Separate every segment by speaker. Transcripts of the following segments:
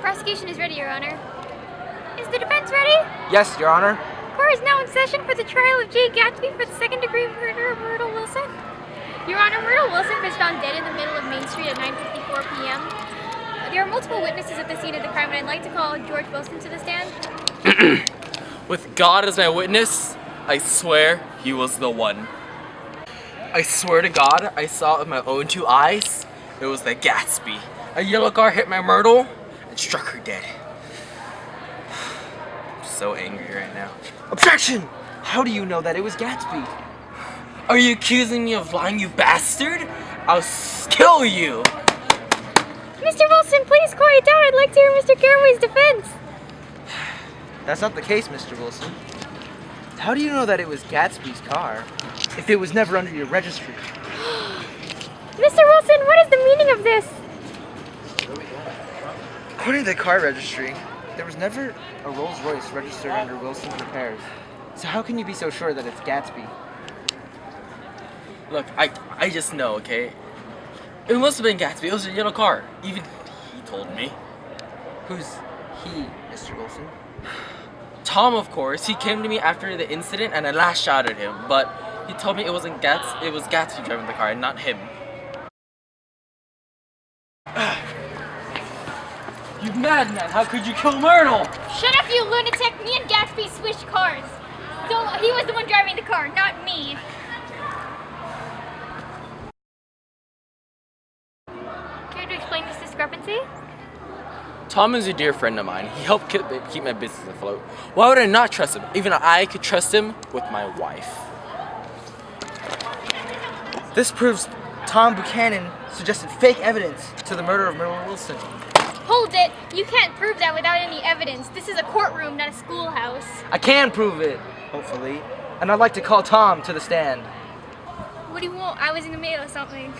Speaker 1: Prosecution is ready, Your Honor. Is the defense ready?
Speaker 2: Yes, Your Honor.
Speaker 1: Court is now in session for the trial of Jay Gatsby for the second degree murder of Myrtle Wilson. Your Honor, Myrtle Wilson was found dead in the middle of Main Street at 9.54 p.m. There are multiple witnesses at the scene of the crime, and I'd like to call George Wilson to the stand.
Speaker 3: With God as my witness, I swear he was the one. I swear to God, I saw it with my own two eyes. It was the Gatsby. A yellow car hit my Myrtle and struck her dead. I'm so angry right now.
Speaker 2: Objection! How do you know that it was Gatsby?
Speaker 3: Are you accusing me of lying, you bastard? I'll kill you!
Speaker 1: Mr. Wilson, please quiet down. I'd like to hear Mr. Carraway's defense.
Speaker 2: That's not the case, Mr. Wilson. How do you know that it was Gatsby's car if it was never under your registry?
Speaker 1: Mr. Wilson, what is the meaning of this?
Speaker 2: According to the car registry, there was never a Rolls Royce registered under Wilson Repairs. So how can you be so sure that it's Gatsby?
Speaker 3: Look, I I just know, okay? It must have been Gatsby. It was a yellow car. Even he told me.
Speaker 2: Who's he, Mr. Wilson?
Speaker 3: Tom, of course, he came to me after the incident and I last shot at him, but he told me it wasn't Gats, it was Gatsby driving the car and not him. You madman! How could you kill Myrtle?
Speaker 1: Shut up, you lunatic! Me and Gatsby switched cars. So he was the one driving the car, not me. Care to explain this discrepancy?
Speaker 3: Tom is a dear friend of mine. He helped keep, keep my business afloat. Why would I not trust him? Even I could trust him with my wife.
Speaker 2: This proves Tom Buchanan suggested fake evidence to the murder of Myrtle Wilson.
Speaker 1: Hold it! You can't prove that without any evidence. This is a courtroom, not a schoolhouse.
Speaker 2: I can prove it, hopefully. And I'd like to call Tom to the stand.
Speaker 1: What do you want? I was in the middle of something.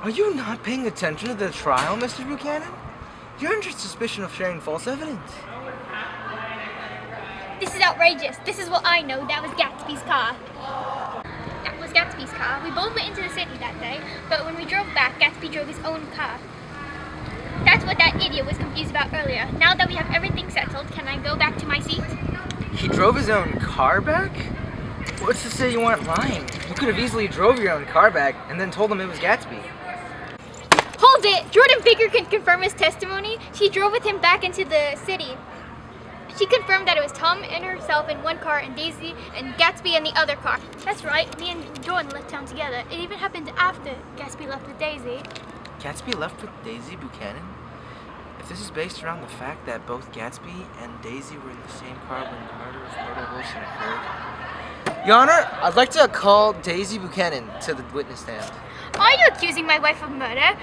Speaker 2: Are you not paying attention to the trial, Mr. Buchanan? You're under suspicion of sharing false evidence.
Speaker 1: This is outrageous. This is what I know. That was Gatsby's car. That was Gatsby's car. We both went into the city that day, but when we drove back, Gatsby drove his own car. That's what that idiot was confused about earlier. Now that we have everything settled, can I go back to my seat?
Speaker 2: He drove his own car back? What's to say you weren't lying? You could have easily drove your own car back and then told them it was Gatsby.
Speaker 1: Hold it! Jordan Baker can confirm his testimony. She drove with him back into the city. She confirmed that it was Tom and herself in one car and Daisy and Gatsby in the other car. That's right, me and Jordan left town together. It even happened after Gatsby left with Daisy.
Speaker 2: Gatsby left with Daisy Buchanan? If this is based around the fact that both Gatsby and Daisy were in the same car when the murder of Myrtle Wilson occurred. Your Honor, I'd like to call Daisy Buchanan to the witness stand.
Speaker 1: Are you accusing my wife of murder?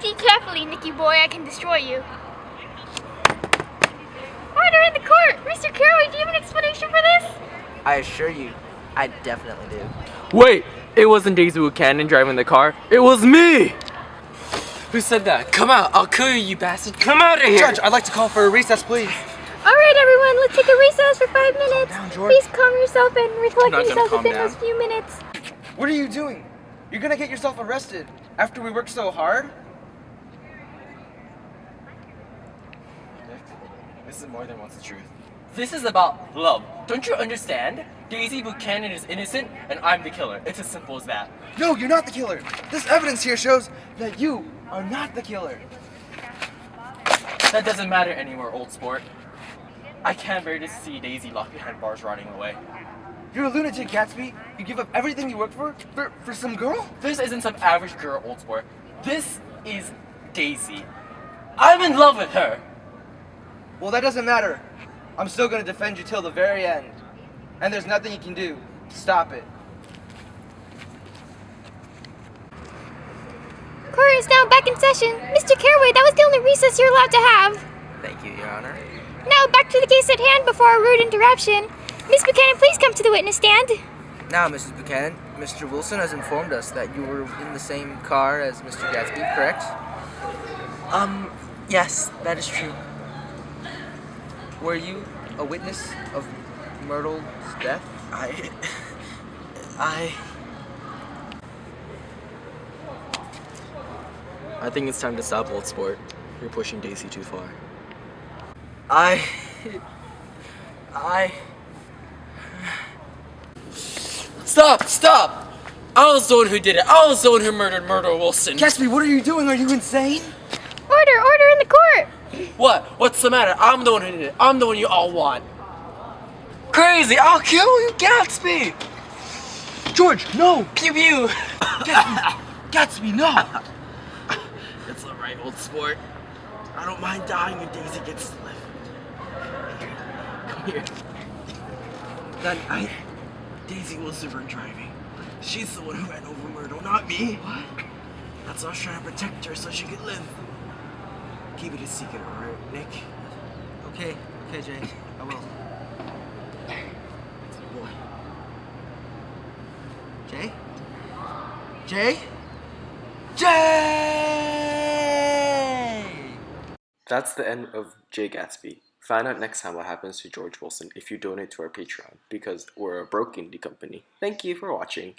Speaker 1: Speak carefully, Nicky boy, I can destroy you. Order in the court! Mr. Carraway, do you have an explanation for this?
Speaker 2: I assure you, I definitely do.
Speaker 3: Wait, it wasn't Daisy Buchanan driving the car. It was me! Who said that? Come out, I'll kill you, you bastard. Come out of here!
Speaker 2: Judge, I'd like to call for a recess, please.
Speaker 1: All right, everyone, let's take a recess for five minutes.
Speaker 2: down, George.
Speaker 1: Please calm yourself and
Speaker 3: I'm
Speaker 1: recollect
Speaker 3: not
Speaker 1: yourself within
Speaker 3: down.
Speaker 1: those few minutes.
Speaker 2: What are you doing? You're gonna get yourself arrested after we worked so hard?
Speaker 3: This is more than once the truth. This is about love. Don't you understand? Daisy Buchanan is innocent and I'm the killer. It's as simple as that.
Speaker 2: No, you're not the killer. This evidence here shows that you are not the killer.
Speaker 3: That doesn't matter anymore, old sport. I can't bear to see Daisy locked behind bars rotting away.
Speaker 2: You're a lunatic, Gatsby. You give up everything you worked for for, for some girl?
Speaker 3: This isn't some average girl, old sport. This is Daisy. I'm in love with her.
Speaker 2: Well, that doesn't matter. I'm still gonna defend you till the very end. And there's nothing you can do to stop it.
Speaker 1: Court is now back in session. Mr. Carraway, that was the only recess you're allowed to have.
Speaker 2: Thank you, Your Honor.
Speaker 1: Now back to the case at hand before our rude interruption. Miss Buchanan, please come to the witness stand.
Speaker 2: Now, Mrs. Buchanan, Mr. Wilson has informed us that you were in the same car as Mr. Gatsby, correct?
Speaker 3: Um, yes, that is true.
Speaker 2: Were you a witness of Myrtle's death?
Speaker 3: I. I. I think it's time to stop, old sport.
Speaker 4: You're pushing Daisy too far.
Speaker 3: I. I.
Speaker 4: Stop! Stop! I was the one who did it. I was the one who murdered Myrtle Wilson.
Speaker 3: Gatsby, what are you doing? Are you insane?
Speaker 1: Order, order in the court.
Speaker 4: What? What's the matter? I'm the one who did it. I'm the one you all want.
Speaker 3: Crazy! I'll kill you, Gatsby! George, no!
Speaker 4: Pew pew!
Speaker 3: Gatsby, Gatsby, no!
Speaker 4: It's alright, old sport.
Speaker 3: I don't mind dying if Daisy gets to live. Come here. Then I... Daisy was the one driving. She's the one who ran over Myrtle, not me. What? That's why I was trying to protect her so she could live. Keep it a secret, alright, Nick? Okay, okay, Jay. I will. That's boy. Jay? Jay!
Speaker 4: That's the end of Jay Gatsby. Find out next time what happens to George Wilson if you donate to our Patreon because we're a broke indie company. Thank you for watching.